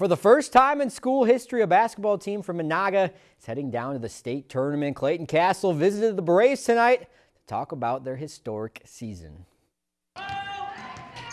For the first time in school history, a basketball team from Menahga is heading down to the state tournament. Clayton Castle visited the Braves tonight to talk about their historic season.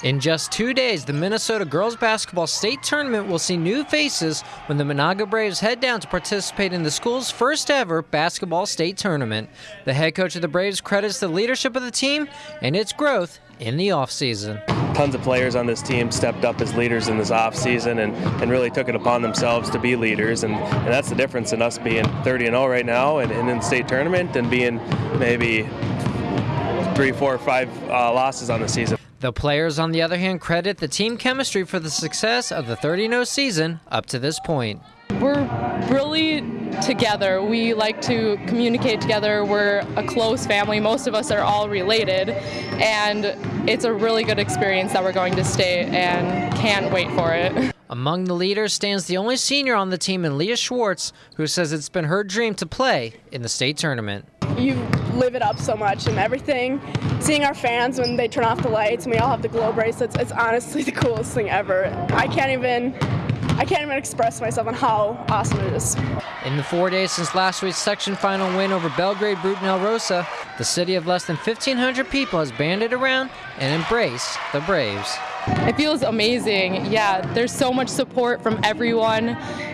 In just two days, the Minnesota girls basketball state tournament will see new faces when the Menahga Braves head down to participate in the school's first ever basketball state tournament. The head coach of the Braves credits the leadership of the team and its growth in the offseason. Tons of players on this team stepped up as leaders in this offseason and, and really took it upon themselves to be leaders. And, and that's the difference in us being 30 and 0 right now and, and in the state tournament and being maybe three, four, five uh, losses on the season. The players, on the other hand, credit the team chemistry for the success of the 30 0 season up to this point. We're really together. We like to communicate together. We're a close family. Most of us are all related. And it's a really good experience that we're going to state and can't wait for it. Among the leaders stands the only senior on the team in Leah Schwartz, who says it's been her dream to play in the state tournament. You live it up so much and everything. Seeing our fans when they turn off the lights and we all have the glow bracelets, it's honestly the coolest thing ever. I can't even I can't even express myself on how awesome it is. In the four days since last week's section final win over Belgrade Brooten Elrosa, the city of less than 1,500 people has banded around and embraced the Braves. It feels amazing. Yeah, there's so much support from everyone.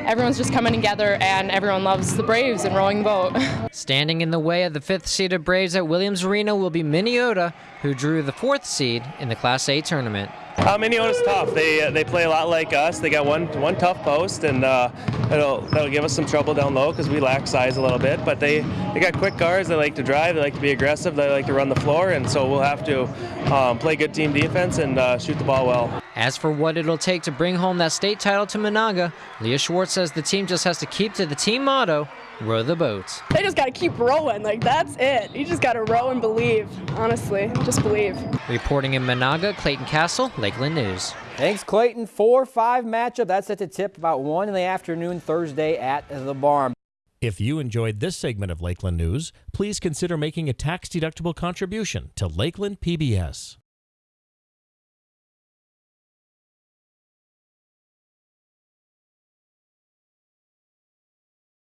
Everyone's just coming together and everyone loves the Braves and rowing the boat. Standing in the way of the fifth seeded Braves at Williams Arena will be Minneota, who drew the fourth seed in the Class A tournament. Uh, Minneota's tough. They uh, they play a lot like us. They got one one tough post, and uh, it'll that'll give us some trouble down low because we lack size a little bit. But they they got quick guards. They like to drive. They like to be aggressive. They like to run the floor, and so we'll have to um, play good team defense and uh, shoot the ball well. As for what it'll take to bring home that state title to Menahga, Leah Schwartz says the team just has to keep to the team motto row the boat. They just got to keep rowing. Like, that's it. You just got to row and believe. Honestly, just believe. Reporting in Menahga, Clayton Castle, Lakeland News. Thanks, Clayton. 4-5 matchup. That's at the tip about 1 in the afternoon Thursday at the barn. If you enjoyed this segment of Lakeland News, please consider making a tax-deductible contribution to Lakeland PBS.